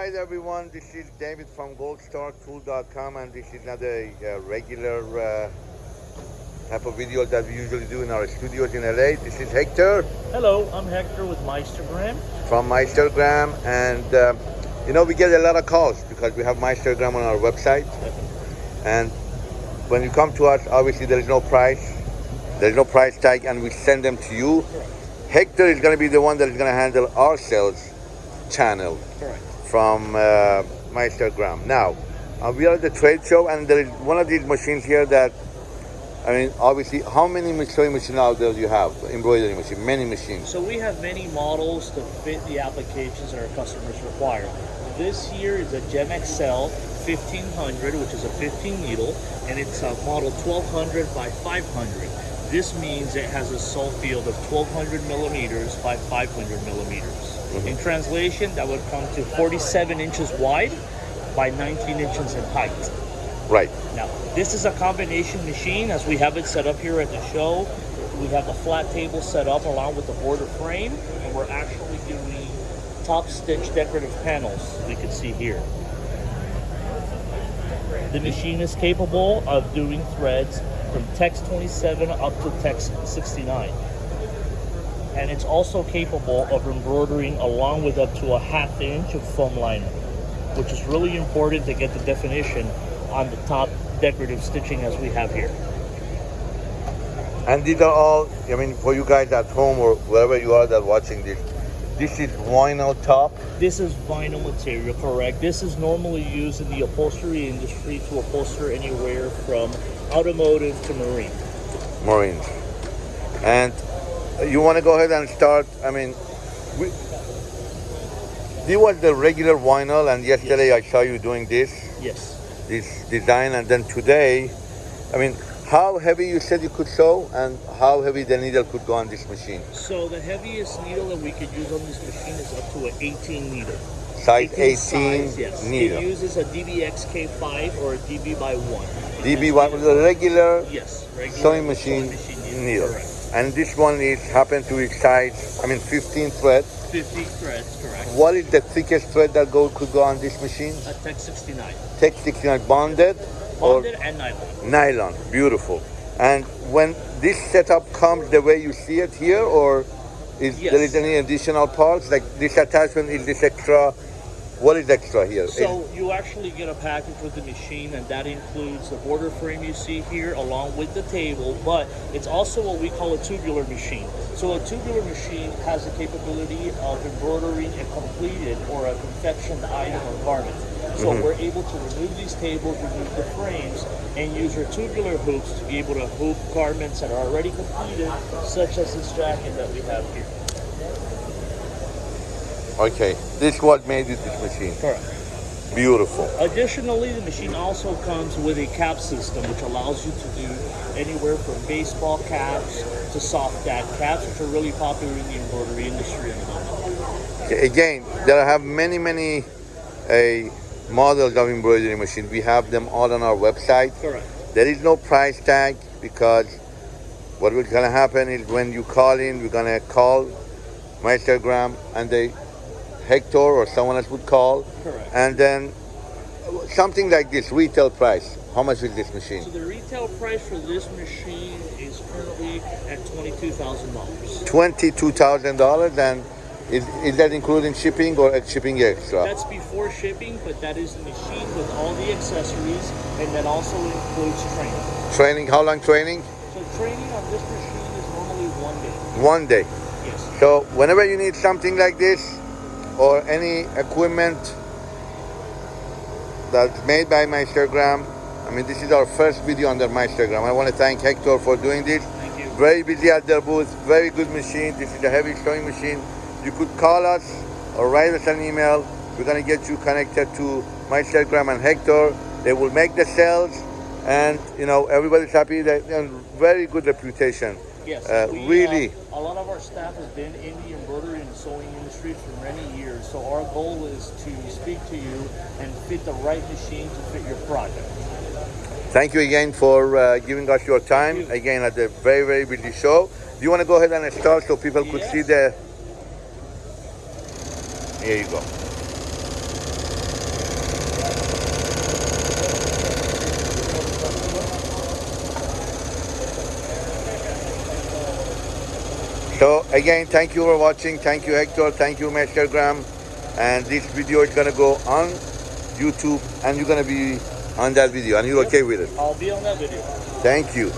right, everyone. This is David from goldstartool.com, and this is not a uh, regular uh, type of video that we usually do in our studios in LA. This is Hector Hello, I'm Hector with Meistergram. from Meistergram, and uh, you know we get a lot of calls because we have Meistergram on our website, and when you come to us, obviously there is no price, there is no price tag, and we send them to you. Hector is going to be the one that is going to handle our sales channel. Correct. From uh, Meistergram. Now, uh, we are at the trade show, and there is one of these machines here that, I mean, obviously, how many sewing machines out there do you have? Embroidery machine, many machines. So we have many models to fit the applications that our customers require. This here is a Gem XL 1500, which is a 15 needle, and it's a model 1200 by 500. This means it has a sole field of 1200 millimeters by 500 millimeters. In translation, that would come to 47 inches wide by 19 inches in height. Right. Now, this is a combination machine as we have it set up here at the show. We have the flat table set up along with the border frame, and we're actually doing top stitch decorative panels, we can see here. The machine is capable of doing threads from tex 27 up to tex 69. And it's also capable of embroidering along with up to a half inch of foam liner, which is really important to get the definition on the top decorative stitching as we have here. And these are all, I mean, for you guys at home or wherever you are that watching this, this is vinyl top. This is vinyl material, correct? This is normally used in the upholstery industry to upholster anywhere from automotive to marine. Marine. And you want to go ahead and start, I mean, we, this was the regular vinyl, and yesterday I saw you doing this. Yes. this design and then today i mean how heavy you said you could sew and how heavy the needle could go on this machine So the heaviest needle that we could use on this machine is up to an 18 needle. size 18 size, yes. needle It uses a DBX K5 or a DB by 1. db1 was a regular Yes, regular sewing machine needle Correct. And this one is happened to be size i mean 15 thread 50 threads, correct. what is the thickest thread that go could go on this machine A Tex 69. tex 69 bonded or Bonded and nylon. nylon beautiful and when this setup comes the way you see it here or is Yes. there is any additional parts like this attachment is this extra what is extra here So you actually get a package with the machine, and that includes the border frame you see here, along with the table. But it's also what we call a tubular machine. So a tubular machine has the capability of embroidering a completed or a confectioned item or garment. So mm-hmm. we're able to remove these tables, remove the frames, and use our tubular hoops to be able to hoop garments that are already completed, such as this jacket that we have here. Okay this is what made it this machine Correct. beautiful Additionally, the machine also comes with a cap system, which allows you to do anywhere from baseball caps to soft dad caps, which are really popular in the embroidery industry at the moment. Okay, again there have many many uh, models of embroidery machine we have them all on our website Correct. there is no price tag because what is going to happen is when you call in we're going to call Meistergram and they Hector or someone else would call Correct. and then something like this retail price how much is this machine So the retail price for this machine is currently at twenty-two thousand dollars. $22,000 and is, is that including shipping or shipping extra That's before shipping, but that is the machine with all the accessories, and that also includes training. training how long training So training on this machine is normally one day. one day Yes. so whenever you need something like this or any equipment that's made by Meistergram. I mean this is our first video under Meistergram. I want to thank Hector for doing this. Thank you. very busy at their booth. Very good machine. This is a heavy sewing machine. You could call us or write us an email. We're going to get you connected to Meistergram and Hector. They will make the sales. And you know everybody's happy. They and very good reputation Yes, Uh, we, really? Uh, a lot of our staff has been in the embroidery and sewing industry for many years. So our goal is to speak to you and fit the right machine to fit your project. Thank you again for uh, giving us your time you. again at the very very busy show. Do you want to go ahead and start so people could Yes. see the? Here you go. So again, thank you for watching. Thank you, Hector. Thank you, Meistergram. And this video is gonna go on YouTube, and you're gonna be on that video, and you're okay with it. I'll be on that video. Thank you.